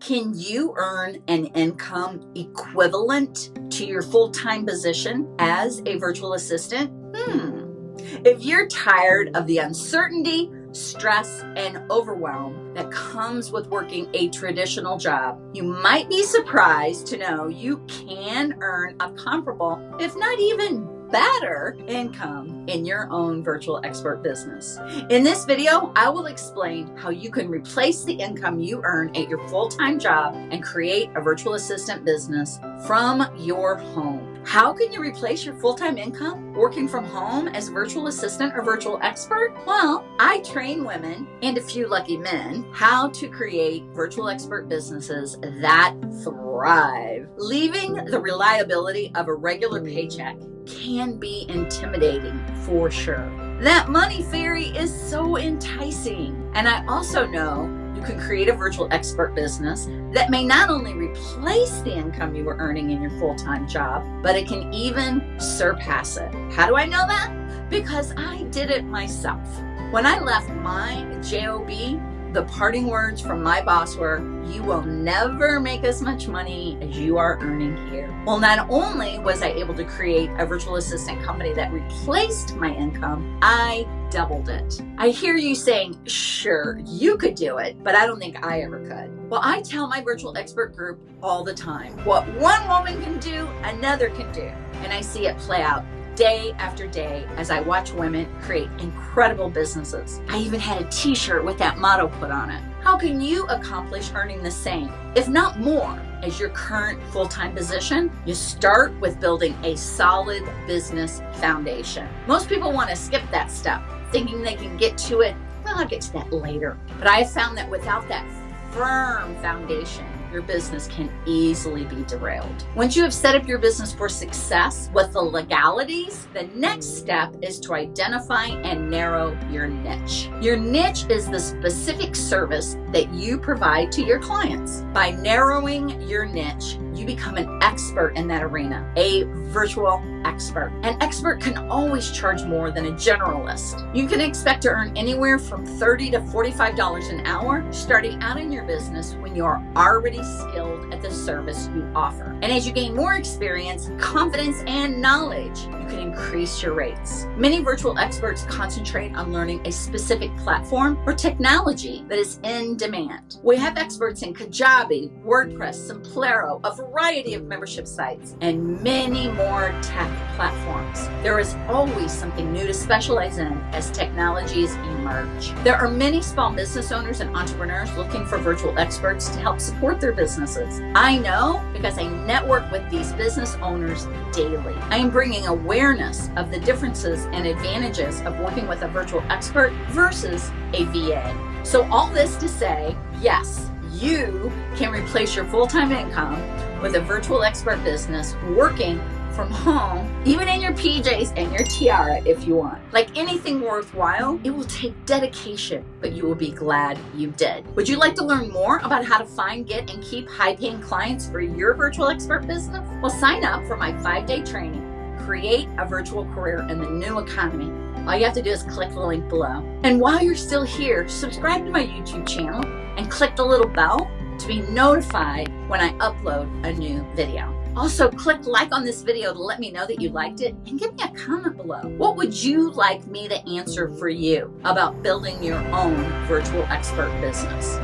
Can you earn an income equivalent to your full time position as a virtual assistant? Hmm. If you're tired of the uncertainty, stress, and overwhelm that comes with working a traditional job, you might be surprised to know you can earn a comparable, if not even better income in your own virtual expert business. In this video, I will explain how you can replace the income you earn at your full-time job and create a virtual assistant business from your home. How can you replace your full-time income working from home as a virtual assistant or virtual expert? Well, I train women and a few lucky men how to create virtual expert businesses that thrive. Leaving the reliability of a regular paycheck can be intimidating for sure. That money fairy is so enticing. And I also know you can create a virtual expert business that may not only replace the income you were earning in your full-time job, but it can even surpass it. How do I know that? Because I did it myself. When I left my JOB the parting words from my boss were, you will never make as much money as you are earning here. Well, not only was I able to create a virtual assistant company that replaced my income, I doubled it. I hear you saying, sure, you could do it, but I don't think I ever could. Well, I tell my virtual expert group all the time, what one woman can do, another can do. And I see it play out day after day as I watch women create incredible businesses. I even had a t-shirt with that motto put on it. How can you accomplish earning the same, if not more, as your current full-time position? You start with building a solid business foundation. Most people want to skip that step, thinking they can get to it. Well, I'll get to that later. But I found that without that firm foundation, your business can easily be derailed. Once you have set up your business for success with the legalities, the next step is to identify and narrow your niche. Your niche is the specific service that you provide to your clients. By narrowing your niche, you become an expert in that arena, a virtual expert. An expert can always charge more than a generalist. You can expect to earn anywhere from 30 to $45 an hour starting out in your business when you're already skilled at the service you offer. And as you gain more experience, confidence, and knowledge, you can increase your rates. Many virtual experts concentrate on learning a specific platform or technology that is in demand. We have experts in Kajabi, WordPress, Simplero, a variety of membership sites, and many more tech platforms. There is always something new to specialize in as technologies emerge. There are many small business owners and entrepreneurs looking for virtual experts to help support their businesses. I know because I network with these business owners daily. I am bringing awareness of the differences and advantages of working with a virtual expert versus a VA. So all this to say, yes, you can replace your full-time income with a virtual expert business working from home, even in your PJs and your tiara if you want. Like anything worthwhile, it will take dedication, but you will be glad you did. Would you like to learn more about how to find, get, and keep high-paying clients for your virtual expert business? Well, sign up for my five-day training, Create a Virtual Career in the New Economy. All you have to do is click the link below. And while you're still here, subscribe to my YouTube channel and click the little bell to be notified when I upload a new video. Also, click like on this video to let me know that you liked it and give me a comment below. What would you like me to answer for you about building your own virtual expert business?